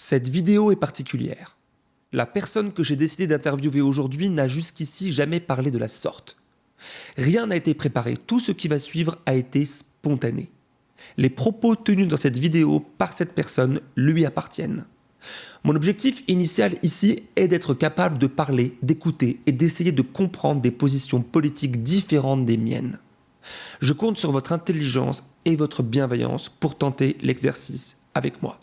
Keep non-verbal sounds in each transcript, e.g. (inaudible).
Cette vidéo est particulière. La personne que j'ai décidé d'interviewer aujourd'hui n'a jusqu'ici jamais parlé de la sorte. Rien n'a été préparé, tout ce qui va suivre a été spontané. Les propos tenus dans cette vidéo par cette personne lui appartiennent. Mon objectif initial ici est d'être capable de parler, d'écouter et d'essayer de comprendre des positions politiques différentes des miennes. Je compte sur votre intelligence et votre bienveillance pour tenter l'exercice avec moi.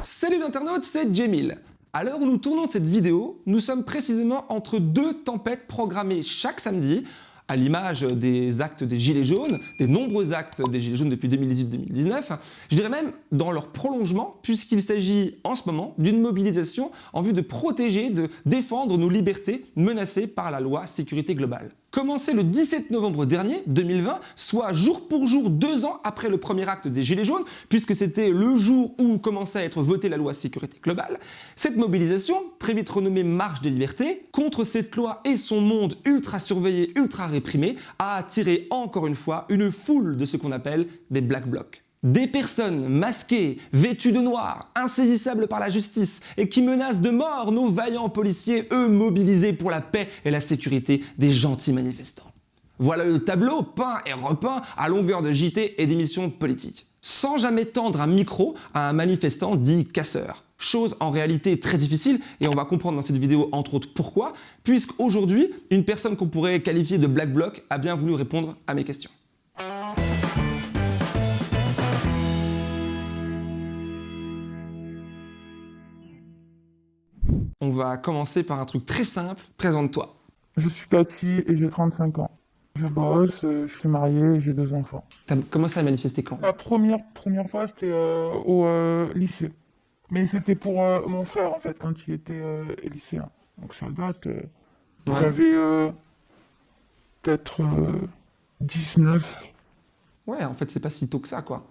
Salut l'internaute, c'est Jemil. À l'heure où nous tournons cette vidéo, nous sommes précisément entre deux tempêtes programmées chaque samedi, à l'image des actes des Gilets jaunes, des nombreux actes des Gilets jaunes depuis 2018-2019, je dirais même dans leur prolongement, puisqu'il s'agit en ce moment d'une mobilisation en vue de protéger, de défendre nos libertés menacées par la loi sécurité globale commencé le 17 novembre dernier, 2020, soit jour pour jour deux ans après le premier acte des Gilets jaunes, puisque c'était le jour où commençait à être votée la loi sécurité globale, cette mobilisation, très vite renommée Marche des libertés, contre cette loi et son monde ultra surveillé, ultra réprimé, a attiré encore une fois une foule de ce qu'on appelle des Black Blocs. Des personnes masquées, vêtues de noir, insaisissables par la justice et qui menacent de mort nos vaillants policiers, eux mobilisés pour la paix et la sécurité des gentils manifestants. Voilà le tableau peint et repeint à longueur de JT et d'émissions politiques. Sans jamais tendre un micro à un manifestant dit casseur. Chose en réalité très difficile et on va comprendre dans cette vidéo entre autres pourquoi, puisqu'aujourd'hui, une personne qu'on pourrait qualifier de black bloc a bien voulu répondre à mes questions. On va commencer par un truc très simple. Présente-toi. Je suis Cathy et j'ai 35 ans. Je bosse, euh, je suis marié et j'ai deux enfants. T'as commencé à manifester quand? La première, première fois, c'était euh, au euh, lycée. Mais c'était pour mon frère, en fait, quand il était lycéen. Donc ça date. J'avais peut-être 19. Ouais, en fait, c'est pas si tôt que ça, quoi.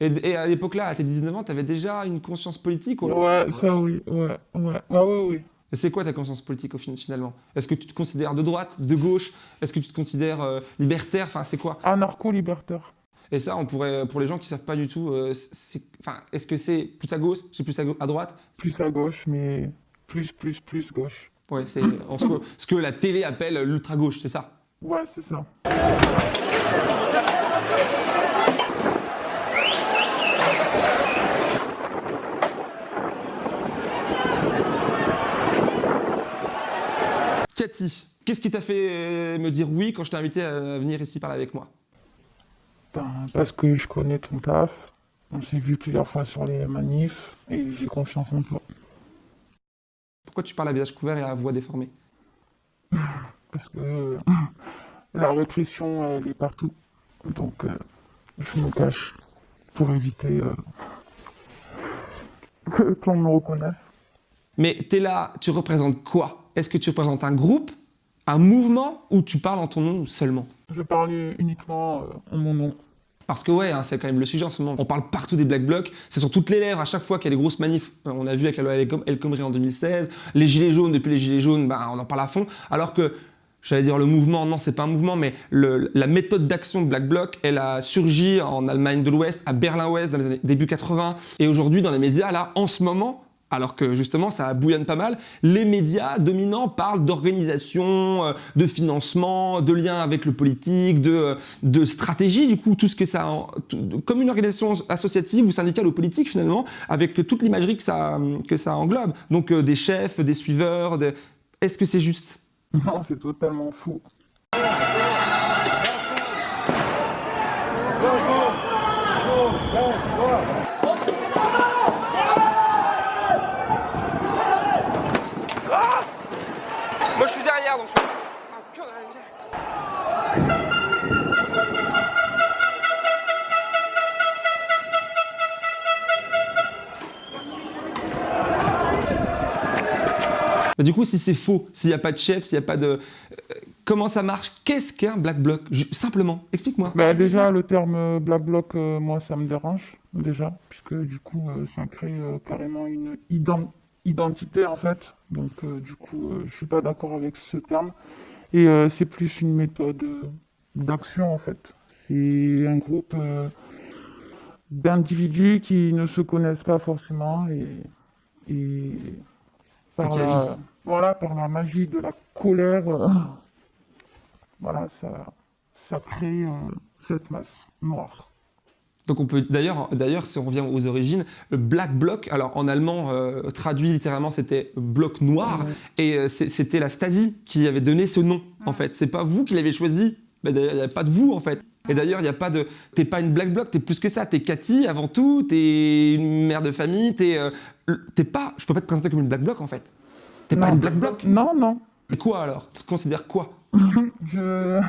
Et, à l'époque-là, à tes 19 ans, tu avais déjà une conscience politique Ouais, ça oui, ouais, ouais. Ah oui, oui. C'est quoi ta conscience politique au finalement? Est-ce que tu te considères de droite, de gauche? Est-ce que tu te considères euh, libertaire? Enfin, c'est quoi? Anarcho-libertaire. Et ça, on pourrait, pour les gens qui savent pas du tout, euh, enfin, est-ce que c'est plus à gauche, c'est plus à, à, droite? Plus à gauche, mais plus, plus, plus gauche. Ouais, c'est ce que la télé appelle l'ultra-gauche, c'est ça? Ouais, c'est ça. Qu'est-ce qui t'a fait euh, me dire oui quand je t'ai invité à venir ici parler avec moi? Ben, Parce que je connais ton taf, on s'est vu plusieurs fois sur les manifs et j'ai confiance en toi. Pourquoi tu parles à visage couvert et à voix déformée? Parce que euh, la répression, elle est partout. Donc, euh, je me cache pour éviter que l'on me reconnaisse. Mais t'es là, tu représentes quoi? Est-ce que tu représentes un groupe, un mouvement, ou tu parles en ton nom seulement? Je parle uniquement euh, en mon nom. Parce que ouais, hein, c'est quand même le sujet en ce moment. On parle partout des Black Blocs, c'est sur toutes les lèvres, à chaque fois qu'il y a des grosses manifs. Euh, on a vu avec la loi El Khomri en 2016, les Gilets jaunes, depuis les Gilets jaunes, bah, on en parle à fond. Alors que, j'allais dire le mouvement, non c'est pas un mouvement, mais la méthode d'action de Black Bloc, elle a surgi en Allemagne de l'Ouest, à Berlin-Ouest dans les années début 80, et aujourd'hui dans les médias, là, en ce moment, alors que justement ça bouillonne pas mal, les médias dominants parlent d'organisation, euh, de financement, de lien avec le politique, de, euh, de stratégie, du coup tout ce que ça, comme une organisation associative ou syndicale ou politique finalement, avec toute l'imagerie que ça, que ça englobe. Donc euh, des chefs, des suiveurs, est-ce que c'est juste? Non, c'est totalement fou. Du coup, si c'est faux, s'il n'y a pas de chef, s'il n'y a pas de... Euh, comment ça marche? Qu'est-ce qu'un black bloc? Simplement, explique-moi. Bah, déjà, le terme euh, black bloc, euh, moi, ça me dérange, déjà, puisque du coup, ça crée carrément une identité, en fait. Donc, du coup, je suis pas d'accord avec ce terme. Et c'est plus une méthode d'action, en fait. C'est un groupe d'individus qui ne se connaissent pas forcément et, et par, la, voilà, par la magie de la colère, euh, voilà, ça, ça crée euh, cette masse noire. Donc on peut d'ailleurs, d'ailleurs, si on revient aux origines, le Black Bloc, alors en allemand euh, traduit littéralement c'était bloc noir, et euh, c'était la Stasi qui avait donné ce nom en fait. C'est pas vous qui l'avez choisi, mais d'ailleurs il n'y a pas de vous en fait. Et d'ailleurs il n'y a pas de, t'es pas une Black Bloc, t'es plus que ça, t'es Cathy avant tout, t'es une mère de famille, t'es, euh, t'es pas, je peux pas te présenter comme une Black Bloc en fait. T'es pas une Black Bloc. Non, non, Et quoi alors? Tu te considères quoi? (laughs) Je,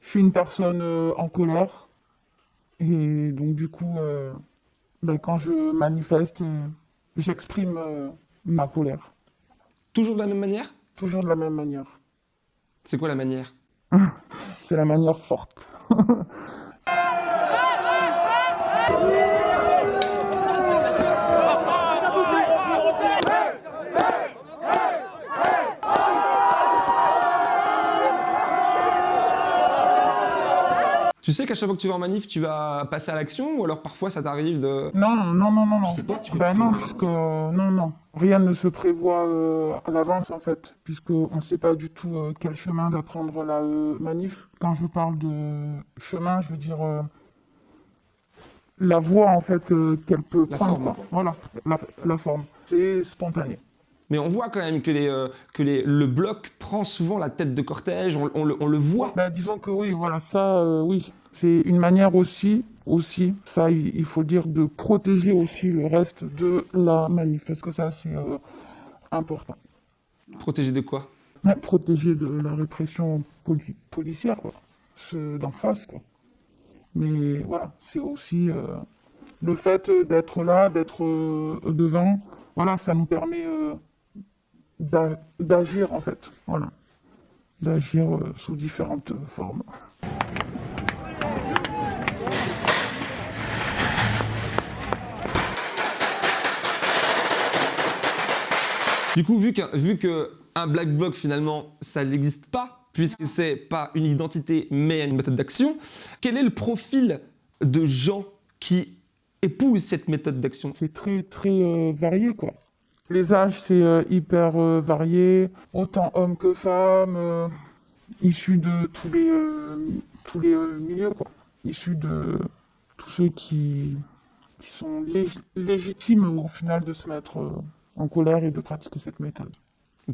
je suis une personne euh, en colère et donc du coup, euh, ben, quand je manifeste, euh, j'exprime euh, ma colère, Toujours de la même manière? Toujours de la même manière. C'est quoi la manière? (laughs) C'est la manière forte. (laughs) Tu sais qu'à chaque fois que tu vas en manif, tu vas passer à l'action ou alors parfois ça t'arrive de... Non, non, non, non, non. sais pas, tu ben non, puisque non, non, rien ne se prévoit euh, à l'avance en fait, puisqu'on ne sait pas du tout euh, quel chemin va prendre la euh, manif. Quand je parle de chemin, je veux dire euh, la voie en fait euh, qu'elle peut La prendre. forme. Voilà, la, la forme. C'est spontané. Mais on voit quand même que, les, euh, que les, le bloc prend souvent la tête de cortège, on, on le, on le voit. Ben, disons que oui, voilà, ça, euh, oui. C'est une manière aussi, aussi, ça, il faut dire, de protéger aussi le reste de la manif, parce que ça, c'est euh, important. Protégé de quoi? Ouais, protéger de la répression poli- policière, quoi. Ceux d'en face, quoi. Mais voilà, c'est aussi le fait d'être là, d'être devant, voilà, ça nous permet d'agir, en fait. Voilà. D'agir euh, sous différentes formes. Du coup, vu qu'un vu que un black bloc finalement ça n'existe pas, puisque c'est pas une identité mais une méthode d'action, quel est le profil de gens qui épousent cette méthode d'action? C'est très, très euh, varié, quoi. Les âges, c'est euh, hyper euh, varié, autant hommes que femmes, euh, issus de tous les, tous les milieux, quoi. Issus de tous ceux qui, qui sont lég- légitimes au final de se mettre en colère et de pratiquer cette méthode.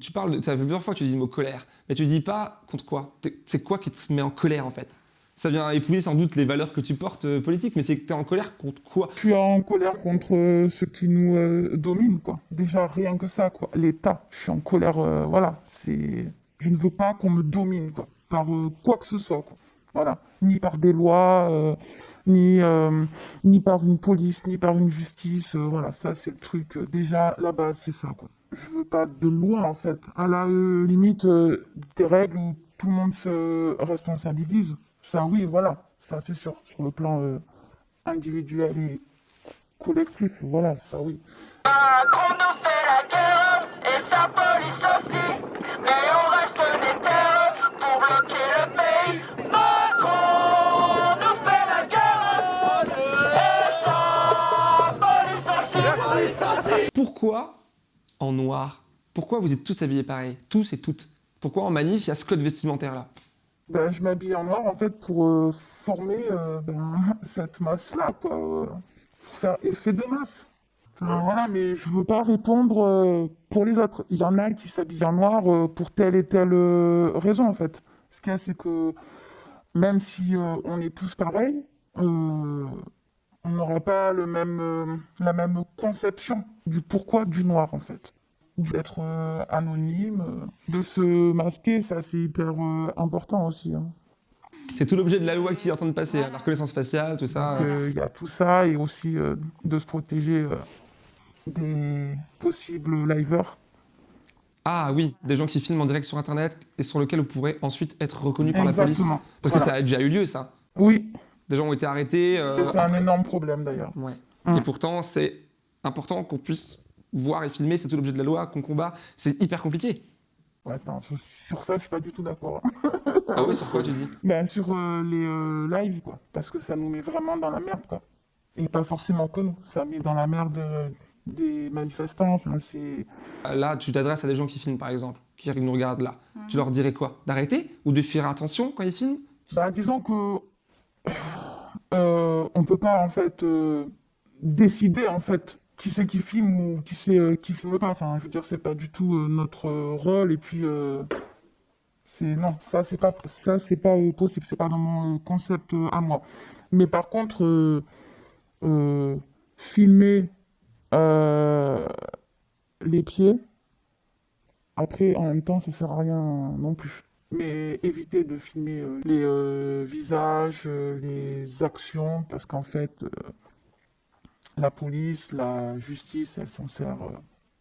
Tu parles, de, ça fait plusieurs fois que tu dis le mot colère, mais tu dis pas contre quoi C'est quoi qui te met en colère en fait? Ça vient épouser sans doute les valeurs que tu portes euh, politiques, mais c'est que tu es en colère contre quoi? Je suis en colère contre euh, ceux qui nous euh, dominent, quoi. Déjà, rien que ça, quoi. L'État, je suis en colère, euh, voilà. C'est... Je ne veux pas qu'on me domine, quoi. Par euh, quoi que ce soit, quoi. Voilà. Ni par des lois, euh, ni, ni par une police, ni par une justice. voilà, ça, c'est le truc. déjà, la base, c'est ça, quoi. Je veux pas de loi, en fait. À la limite, des règles où tout le monde se responsabilise. Ça, oui, voilà. Ça, c'est sûr. Sur le plan... euh, individuel et collectif, voilà, ça oui. Macron nous fait la guerre et sa police aussi. Mais on reste déterre pour bloquer le pays. Macron nous fait la guerre et sa police aussi. Pourquoi en noir? Pourquoi vous êtes tous habillés pareil? Tous et toutes Pourquoi en manif il y a ce code vestimentaire Ben, je m'habille en noir en fait pour euh, former euh, ben, (laughs) cette masse-là, quoi, euh, pour faire effet de masse. Enfin, voilà, mais je veux pas répondre euh, pour les autres. Il y en a qui s'habillent en noir pour telle et telle raison en fait. Ce qu'il y a, c'est que même si on est tous pareils, on n'aura pas le même, la même conception du pourquoi du noir en fait. D'être euh, anonyme, euh, de se masquer, ça c'est hyper euh, important aussi. hein. C'est tout l'objet de la loi qui est en train de passer, hein, la reconnaissance faciale, tout ça. Donc, euh, Il y a tout ça et aussi euh, de se protéger euh, des possibles liveurs. Ah oui, des gens qui filment en direct sur internet et sur lequel vous pourrez ensuite être reconnu par la police. Parce que ça a déjà eu lieu ça. Oui, Des gens ont été arrêtés. euh, c'est un énorme problème d'ailleurs. Ouais. Mm. Et pourtant, c'est important qu'on puisse voir et filmer, c'est tout l'objet de la loi, qu'on combat. C'est hyper compliqué. Ouais, attends, sur- ça, je suis pas du tout d'accord. Ah oui, sur quoi tu dis? Ben, sur euh, les euh, lives, quoi. Parce que ça nous met vraiment dans la merde, quoi. Et pas forcément que nous. Ça met dans la merde euh, des manifestants. Enfin, c'est... Là, tu t'adresses à des gens qui filment, par exemple, qui nous regardent là. Tu leur dirais quoi? D'arrêter Ou de faire attention quand ils filment? Bah, disons que euh, on peut pas en fait euh, décider en fait qui c'est qui filme ou qui c'est euh, qui filme pas. Enfin, je veux dire, c'est pas du tout euh, notre euh, rôle et puis c'est non, ça c'est pas ça c'est pas possible, c'est pas dans mon concept à moi. Mais par contre, filmer les pieds, après en même temps, ça sert à rien non plus. Mais éviter de filmer les visages, les actions, parce qu'en fait, la police, la justice, elle s'en sert euh,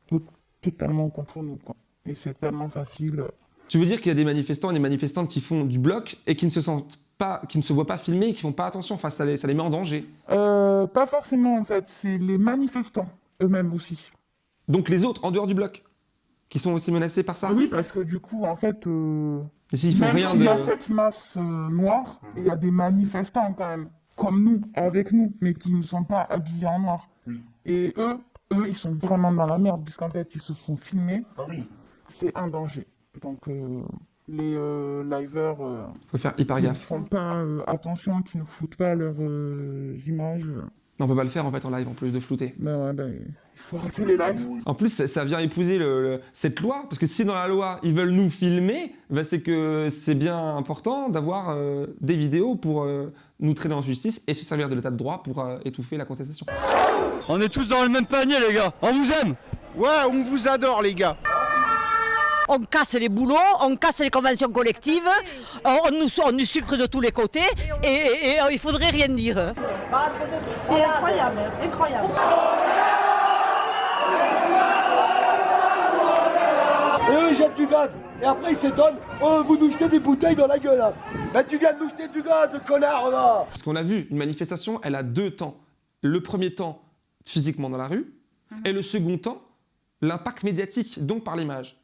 tout- totalement contre nous. Quoi. Et c'est tellement facile. Tu veux dire qu'il y a des manifestants et des manifestantes qui font du bloc et qui ne se sentent pas, qui ne se voient pas filmer et qui font pas attention. Enfin, ça les, ça les met en danger? Euh, pas forcément en fait, c'est les manifestants eux-mêmes aussi. Donc les autres, en dehors du bloc, qui sont aussi menacés par ça? Oui, parce que du coup, en fait, euh, Et font même rien de. y a cette masse euh, noire, il y a des manifestants quand même, comme nous, avec nous, mais qui ne sont pas habillés en noir. Et eux, eux, ils sont vraiment dans la merde, puisqu'en fait, ils se font filmer. C'est un danger. Donc, euh, les euh, liveurs euh, Faut faire hyper qui ne gaffe. font pas euh, attention, qui ne foutent pas leurs euh, images, euh, On peut pas le faire en fait en live en plus de flouter. ben ouais, ben, les lives. En plus, ça, ça vient épouser le- le- cette loi, parce que si dans la loi ils veulent nous filmer, ben, c'est que c'est bien important d'avoir euh, des vidéos pour euh, nous traîner en justice et se servir de l'état de droit pour euh, étouffer la contestation. On est tous dans le même panier, les gars. On vous aime. Ouais, on vous adore, les gars. On casse les boulots, on casse les conventions collectives, on, nous, on nous sucre de tous les côtés et, et- et, il faudrait rien dire. C'est incroyable, incroyable. Et eux, ils jettent du gaz. Et après, ils s'étonnent. Oh, vous nous jetez des bouteilles dans la gueule. Là. Bah, tu viens de nous jeter du gaz, connard, là. Parce qu'on a vu, une manifestation, elle a deux temps. Le premier temps, physiquement dans la rue, et le second temps, l'impact médiatique, donc par l'image.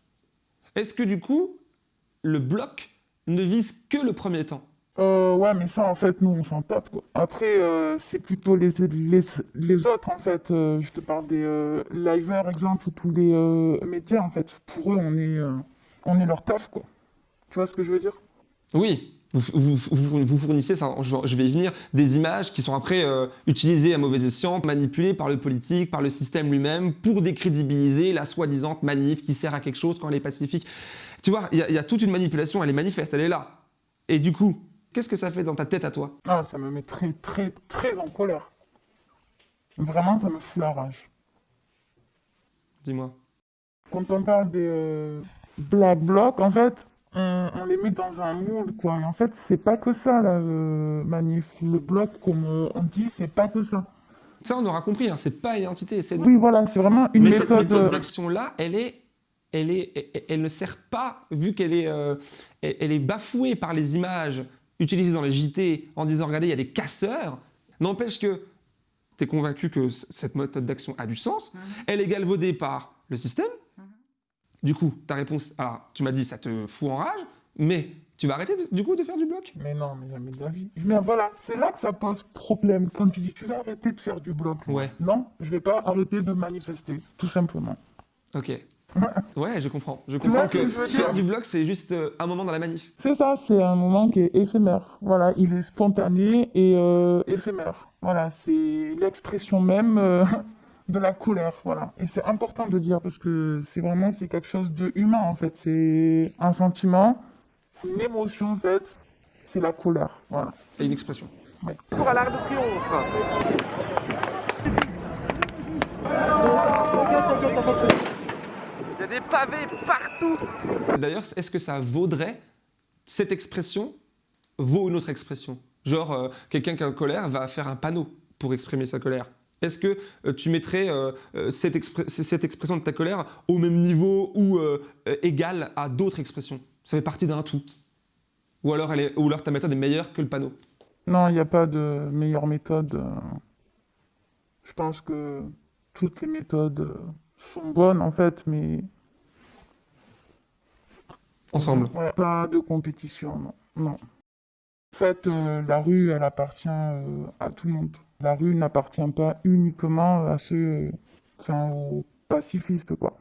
Est-ce que du coup, le bloc ne vise que le premier temps? Euh, ouais, mais ça, en fait, nous, on s'en tape. Après, euh, c'est plutôt les, les, les autres, en fait. Euh, je te parle des liveurs, exemple, ou tous les médias, en fait. Pour eux, on est, on est leur taf, quoi. Tu vois ce que je veux dire? Oui, vous, vous- vous- fournissez, ça, je, vais y venir, des images qui sont après utilisées à mauvais escient, manipulées par le politique, par le système lui-même, pour décrédibiliser la soi-disant manif qui sert à quelque chose quand elle est pacifique. Tu vois, il y a toute une manipulation, elle est manifeste, elle est là. Et du coup, qu'est-ce que ça fait dans ta tête à toi? Ah, ça me met très, très, très en colère. Vraiment, ça me fout la rage. Dis-moi. Quand on parle des euh, Black Blocs, en fait, on, on les met dans un moule, quoi. Et en fait, c'est pas que ça, la euh, manif. Le bloc, comme euh, on dit, c'est pas que ça. Ça, on aura compris, hein, c'est pas une entité, Oui, voilà, c'est vraiment une Mais cette méthode. méthode euh, d'action-là, elle est, elle est, elle- elle ne sert pas, vu qu'elle est, euh, elle, elle est bafouée par les images utilisées dans les JT en disant regardez, il y a des casseurs. N'empêche que tu es convaincu que cette méthode d'action a du sens. Elle est galvaudée par le système. Du coup, ta réponse, alors tu m'as dit ça te fout en rage, mais tu vas arrêter de- du coup de faire du bloc? Mais non, mais jamais de la vie. Mais voilà, c'est là que ça pose problème. Quand tu dis, tu vas arrêter de faire du bloc. Ouais. Non, je vais pas arrêter de manifester, tout simplement. Ok. (laughs) Ouais, je comprends. Je comprends ce que dire du bloc, c'est juste euh, un moment dans la manif. C'est ça, c'est un moment qui est éphémère. Voilà, il est spontané et euh, éphémère. Voilà, c'est l'expression même euh, (laughs) de la colère. Voilà, et c'est important de dire parce que c'est vraiment c'est quelque chose de humain en fait. C'est un sentiment, une émotion en fait. C'est la colère. Voilà. Et une expression. Tour à l'Arc de Triomphe. Il y a des pavés partout. D'ailleurs, est-ce que ça vaudrait, cette expression? Vaut une autre expression Genre, euh, quelqu'un qui est en colère va faire un panneau pour exprimer sa colère. Est-ce que euh, tu mettrais euh, cette, expr- cette expression de ta colère au même niveau ou euh, euh, égale à d'autres expressions? Ça fait partie d'un tout. Ou alors, elle est, ou alors ta méthode est meilleure que le panneau. Non, il n'y a pas de meilleure méthode. Je pense que toutes les méthodes euh, sont bonnes en fait, mais Ensemble. Ouais, pas de compétition, non. non. En fait, euh, la rue, elle appartient euh, à tout le monde. La rue n'appartient pas uniquement à ceux, enfin, aux pacifistes, quoi.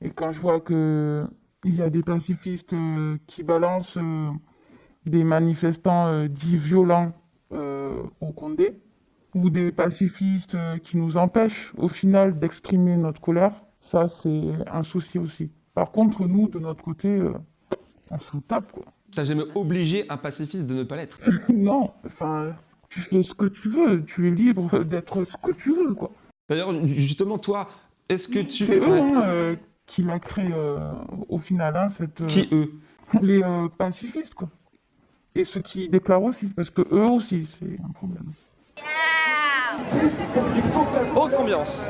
Et quand je vois que il y a des pacifistes euh, qui balancent euh, des manifestants euh, dits violents euh, au Condé, ou des pacifistes euh, qui nous empêchent au final d'exprimer notre colère, ça c'est un souci aussi. Par contre, nous, de notre côté, euh, on se tape, quoi. T'as jamais obligé un pacifiste de ne pas l'être. (laughs) non, enfin, tu fais ce que tu veux, tu es libre d'être ce que tu veux, quoi. D'ailleurs, justement, toi, est-ce que tu... C'est eux hein, euh, qui l'a créé euh, au final, hein, cette, Qui eux? les euh, pacifistes, quoi. Et ceux qui déclarent aussi, parce que eux aussi, c'est un problème. Autre ambiance.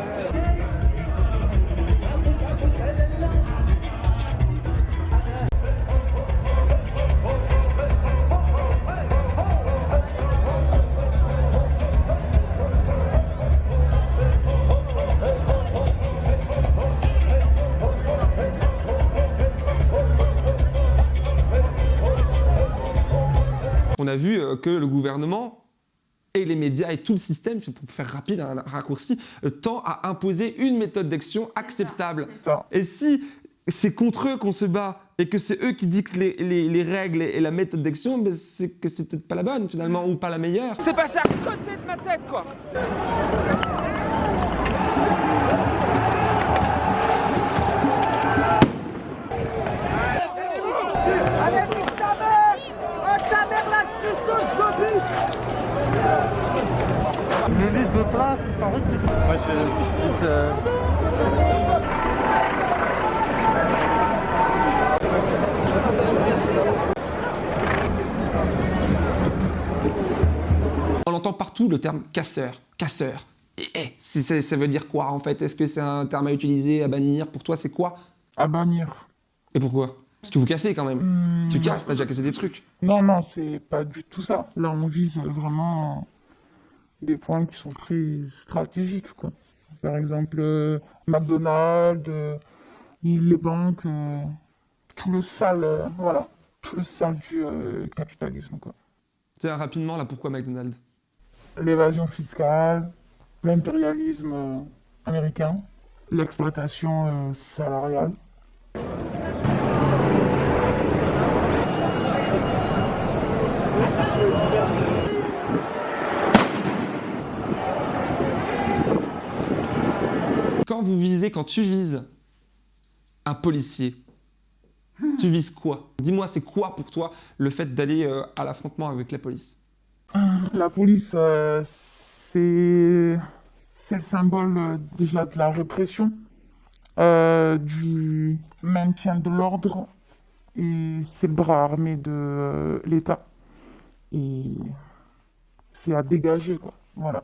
On a vu euh, que le gouvernement et les médias et tout le système, pour faire rapide un raccourci, euh, tend à imposer une méthode d'action acceptable. Et si c'est contre eux qu'on se bat et que c'est eux qui dictent les, les- les règles et la méthode d'action, ben c'est que c'est peut-être pas la bonne finalement ou pas la meilleure. C'est passé à côté de ma tête, quoi On entend partout le terme casseur, casseur. Et eh, ça veut dire quoi en fait? Est-ce que c'est un terme à utiliser, à bannir? Pour toi, c'est quoi? À bannir. Et pourquoi? Parce que vous cassez quand même. Hmm, Tu casses, t'as déjà cassé des trucs. Non, non, c'est pas du tout ça. Là, on vise vraiment des points qui sont très stratégiques, quoi. Par exemple, euh, McDonald's, euh, les banques, euh, tout le sale, voilà, tout le sale du capitalisme, quoi. Tiens, rapidement, là, pourquoi McDonald's? L'évasion fiscale, l'impérialisme américain, l'exploitation salariale. Quand vous visez, quand tu vises un policier, tu vises quoi? Dis-moi, c'est quoi pour toi le fait d'aller euh, à l'affrontement avec la police? La police, euh, c'est c'est le symbole euh, déjà de la répression, euh, du maintien de l'ordre, et c'est le bras armé de euh, l'État. Et c'est à dégager, quoi. Voilà.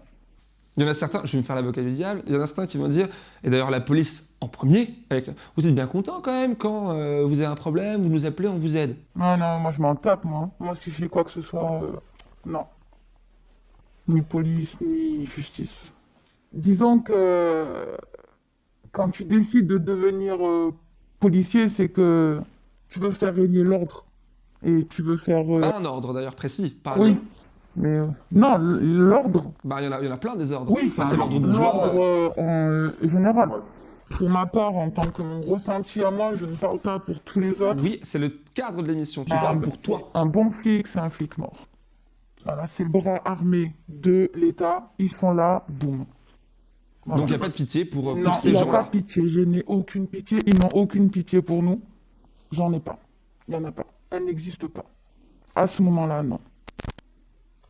Il y en a certains, je vais me faire l'avocat du diable, il y en a certains qui vont dire, et d'ailleurs la police en premier, avec, vous êtes bien content quand même quand euh, vous avez un problème, vous nous appelez, on vous aide. Non, non, moi je m'en tape, moi. Moi, si j'ai quoi que ce soit, euh, non. Ni police, ni justice. Disons que quand tu décides de devenir euh, policier, c'est que tu veux faire régner l'ordre. Et tu veux faire... un ordre d'ailleurs précis, un oui. Mais euh, non, l'ordre. Bah, il y, en a- il y en a plein des ordres. Oui, Enfin, c'est l'ordre bourgeois. l'ordre euh, en euh, général. Pour ma part, en tant que mon ressenti à moi, je ne parle pas pour tous les autres. Oui, c'est le cadre de l'émission, tu Ah, parles bah, pour toi. Un bon flic, c'est un flic mort. Voilà, c'est le bras armé de l'État. Ils sont là, boum. Voilà. Donc il n'y a pas de pitié pour, pour non, ces il n'y a pas gens-là. de pitié. Je n'ai aucune pitié. Ils n'ont aucune pitié pour nous. J'en ai pas. Il n'y en a pas. Elle n'existe pas. À ce moment-là, non.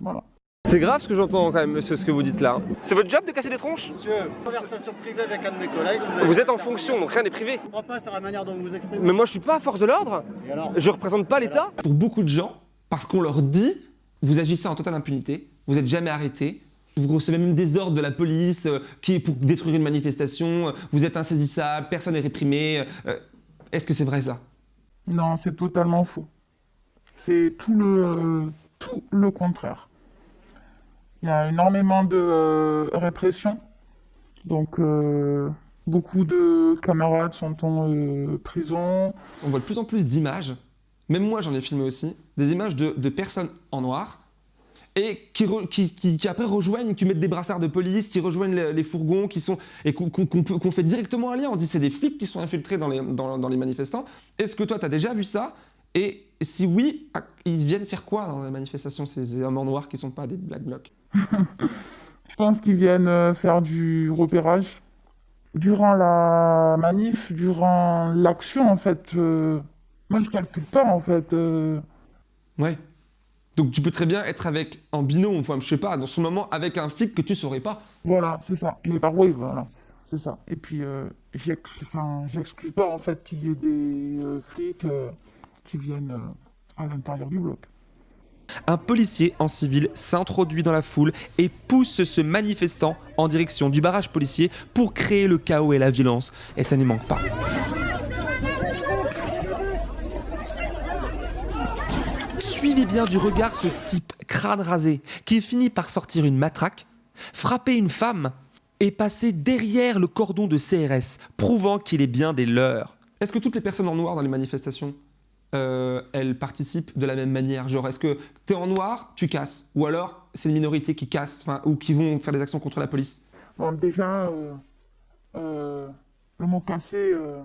Voilà. C'est grave ce que j'entends quand même, monsieur, ce que vous dites là. C'est votre job de casser des tronches? Monsieur, conversation privée avec un de mes collègues. Vous êtes en fonction, donc rien n'est privé. Je crois pas sur la manière dont vous vous exprimez. Mais moi je suis pas à force de l'ordre. Je représente pas l'État. Pour beaucoup de gens, parce qu'on leur dit, vous agissez en totale impunité, vous n'êtes jamais arrêté, vous recevez même des ordres de la police euh, qui est pour détruire une manifestation, euh, vous êtes insaisissable, personne n'est réprimé. euh, Est-ce que c'est vrai ça? Non, c'est totalement faux. C'est tout le, euh, tout le contraire. Il y a énormément de euh, répression. Donc, euh, beaucoup de camarades sont en euh, prison. On voit de plus en plus d'images, même moi j'en ai filmé aussi, des images de, de personnes en noir et qui, qui, qui- après rejoignent, qui mettent des brassards de police, qui rejoignent les, fourgons, qui sont et qu'on fait directement un lien. On dit c'est des flics qui sont infiltrés dans les, dans, dans les manifestants. Est-ce que toi, tu as déjà vu ça? Et si oui, ils viennent faire quoi dans les manifestations, ces hommes en noir qui sont pas des black blocs? Je pense qu'ils viennent euh, faire du repérage. Durant la manif, durant l'action, en fait, euh, moi je calcule pas, en fait. euh, Ouais. Donc tu peux très bien être avec en binôme, enfin je sais pas, dans ce moment avec un flic que tu saurais pas. Voilà, c'est ça. Mais par oui, voilà, c'est ça. Et puis, euh, enfin, j'exclus pas, en fait, qu'il y ait des euh, flics euh, qui viennent euh, à l'intérieur du bloc. Un policier en civil s'introduit dans la foule et pousse ce manifestant en direction du barrage policier pour créer le chaos et la violence. Et ça n'y manque pas. Suivez bien du regard ce type crâne rasé qui finit par sortir une matraque, frapper une femme et passer derrière le cordon de CRS, prouvant qu'il est bien des leurs. Est-ce que toutes les personnes en noir dans les manifestations, euh, elles participent de la même manière. Genre, est-ce que t'es en noir, tu casses. Ou alors, c'est une minorité qui casse, ou qui vont faire des actions contre la police. Bon, déjà, euh, euh, le mot cassé, euh,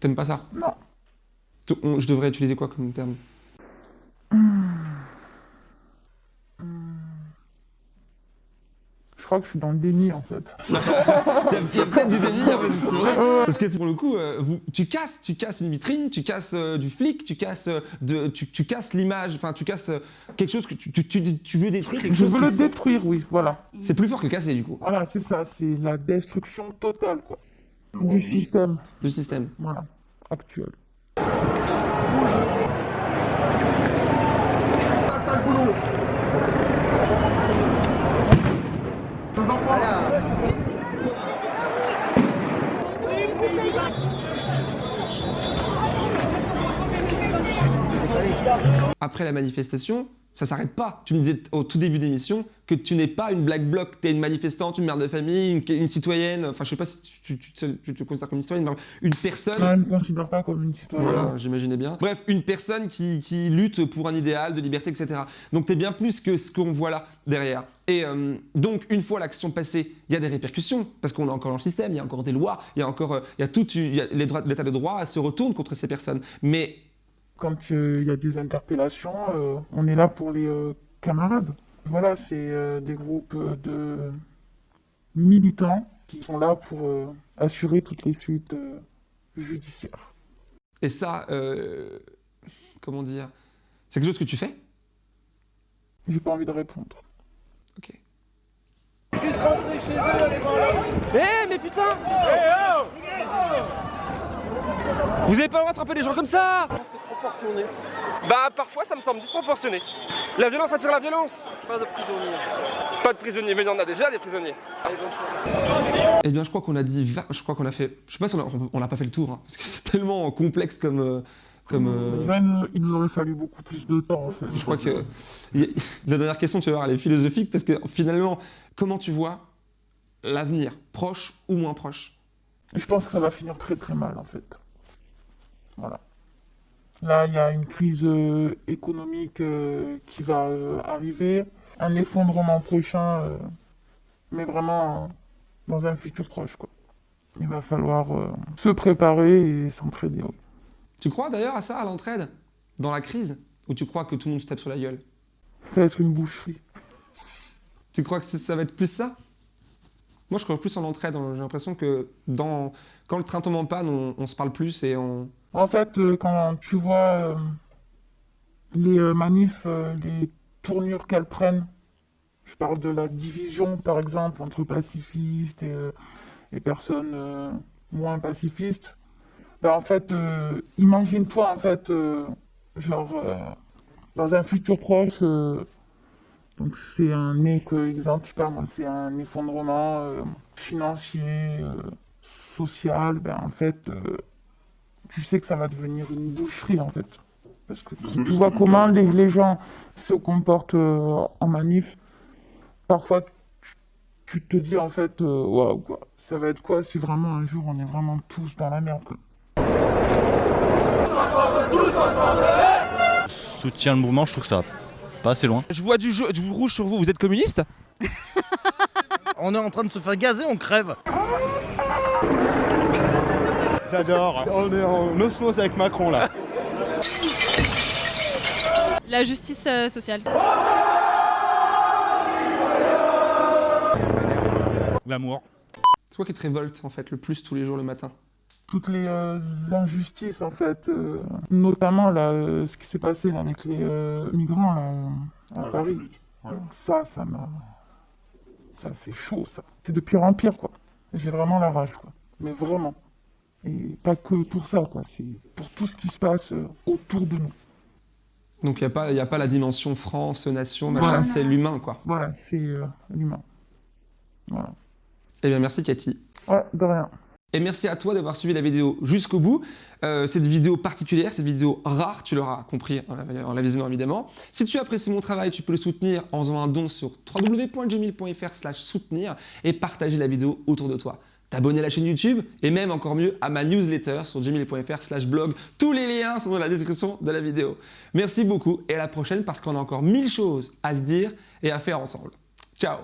T'aimes pas ça? Non. On- Je devrais utiliser quoi comme terme? Je crois que je suis dans le déni, en fait. (laughs) Il y a peut-être du délire, mais c'est vrai. Parce que pour le coup, euh, vous- tu casses, tu casses une vitrine, tu casses euh, du flic, tu casses, euh, de, tu, tu casses l'image, enfin, tu casses euh, quelque chose que tu, tu, tu- tu veux détruire, quelque Je chose veux le détruire, oui, voilà. C'est plus fort que casser, du coup, Voilà, c'est ça, c'est la destruction totale, quoi. Du système, du système. voilà, actuel. Après la manifestation, ça s'arrête pas. Tu me disais au tout début d'émission que tu n'es pas une black bloc, tu es une manifestante, une mère de famille, une, une citoyenne, enfin je sais pas si tu, tu- tu- tu te considères comme une citoyenne, une personne... Non, je ne considère pas comme une citoyenne. Voilà, j'imaginais bien. Bref, une personne qui, qui lutte pour un idéal de liberté, etc. Donc t'es bien plus que ce qu'on voit là derrière. Et euh, donc une fois l'action passée, il y a des répercussions parce qu'on est encore dans le système, il y a encore des lois, il y a encore, euh, il y a tout, il y a les droits- l'état de droit se retourne contre ces personnes. Mais Quand euh, il y a des interpellations, euh, on est là pour les euh, camarades. Voilà, c'est euh, des groupes euh, de militants qui sont là pour euh, assurer toutes les suites euh, judiciaires. et ça, euh, comment dire, c'est quelque chose que tu fais? J'ai pas envie de répondre. Ok. Eh mais putain Vous avez pas le droit de frapper des gens comme ça Bah parfois ça me semble disproportionné. La violence attire la violence. Pas de prisonniers. Pas de prisonniers, mais il y en a déjà des prisonniers. Eh bien, je crois qu'on a dit, va- je crois qu'on a fait, je sais pas si on n'a pas fait le tour, hein, parce que (laughs) c'est tellement complexe comme, euh, comme. euh, il nous- aurait fallu beaucoup plus de temps. En fait. Je crois que (laughs) la dernière question, tu vas voir, elle est philosophique parce que finalement, comment tu vois l'avenir, proche ou moins proche? Je pense que ça va finir très très mal en fait. Voilà. Là, il y a une crise euh, économique euh, qui va euh, arriver, un effondrement prochain, mais vraiment dans un futur proche. Quoi. Il va falloir se préparer et s'entraider. Tu crois d'ailleurs à ça, à l'entraide, dans la crise, ou tu crois que tout le monde se tape sur la gueule? Ça va être une boucherie. Tu crois que ça va être plus ça? Moi, je crois plus en entraide. hein. J'ai l'impression que dans, quand le train tombe en panne, on, on se parle plus et on. En fait, euh, quand tu vois euh, les euh, manifs, les tournures qu'elles prennent, je parle de la division, par exemple, entre pacifistes et, personnes moins pacifistes. Ben, en fait, imagine-toi, en fait, genre, dans un futur proche, donc c'est un exemple, je sais moi, c'est un effondrement financier, social, ben en fait, tu sais que ça va devenir une boucherie en fait. Parce que tu vois comment les, les gens se comportent euh, en manif. Parfois, tu, tu te dis en fait, euh, waouh, quoi. Ça va être quoi si vraiment un jour on est vraiment tous dans la merde, quoi. Soutien le mouvement, je trouve que ça pas assez loin. Je vois du, jeu- du rouge sur vous, vous êtes communiste? (laughs) On est en train de se faire gazer, on crève. J'adore. On est en osmose avec Macron là. La justice euh, sociale. L'amour. C'est quoi qui te révolte en fait le plus tous les jours le matin? Toutes les euh, injustices, en fait, euh, notamment là, euh, ce qui s'est passé là, avec les euh, migrants là, à Paris. Ça, ça m'a. Ça, c'est chaud, ça. C'est de pire en pire, quoi. J'ai vraiment la rage, quoi. Mais vraiment. Et pas que pour ça, quoi. C'est pour tout ce qui se passe euh, autour de nous. Donc il n'y a, pas- y a pas la dimension France, nation, machin, c'est l'humain quoi. Voilà, c'est euh, l'humain. Voilà. Eh bien merci Cathy. Ouais, de rien. Et merci à toi d'avoir suivi la vidéo jusqu'au bout. Euh, cette vidéo particulière, cette vidéo rare, tu l'auras compris en la, en la visionnant évidemment. Si tu apprécies mon travail, tu peux le soutenir en faisant un don sur www.gmail.fr slash soutenir et partager la vidéo autour de toi. T'abonner à la chaîne YouTube et même encore mieux à ma newsletter sur gmail.fr slash blog. Tous les liens sont dans la description de la vidéo. Merci beaucoup et à la prochaine parce qu'on a encore mille choses à se dire et à faire ensemble. Ciao